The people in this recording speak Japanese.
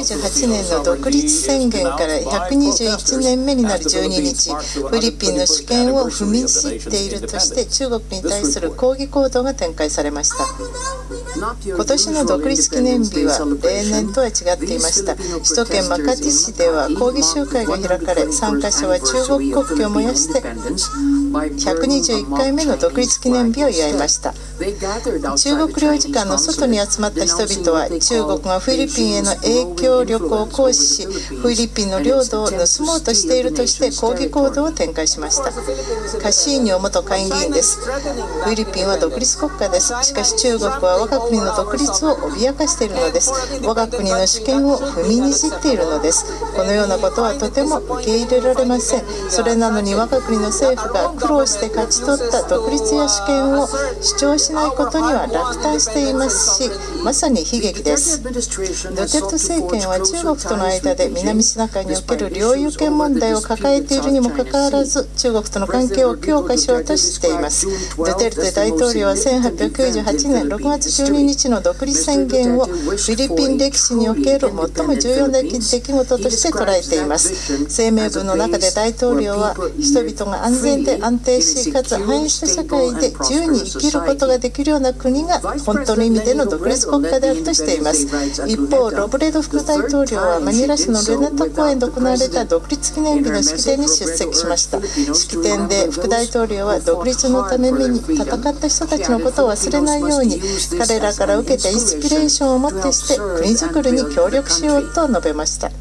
1998年の独立宣言から121年目になる12日フィリピンの主権を踏みにじっているとして中国に対する抗議行動が展開されました。今年の独立記念日は例年とは違っていました。首都圏マカティ市では抗議集会が開かれ参加者は中国国旗を燃やして121回目の独立記念日を祝いました。中国領事館の外に集まった人々は中国がフィリピンへの影響力を行使しフィリピンの領土を盗もうとしているとして抗議行動を展開しました。カシーニョ元下院議員です。フィリピンは独立国家です。しかし中国は我が国の独立を脅かしているのです。我が国の主権を踏みにじっているのです。このようなことはとても受け入れられません。それなのに我が国の政府が苦労して勝ち取った独立や主権を主張しないことには落胆していますしまさに悲劇です。ドテルト政権は中国との間で南シナ海における領有権問題を抱えているにもかかわらず中国との関係を強化しようとしています。ドゥテルテ大統領は1898年6月12日の独立宣言をフィリピン歴史における最も重要な出来事として捉えています。声明文の中で大統領は人々が安全で安定しかつ繁栄した社会で自由に生きることができるような国が本当の意味での独立国家であるとしています。一方ロブレド副大統領はマニラ市のルネタ公園で行われた独立記念日の式典に出席しました。式典で副大統領は独立のために戦った人たちのことを忘れないように彼らから受けたインスピレーションをもってして国づくりに協力しようと述べました。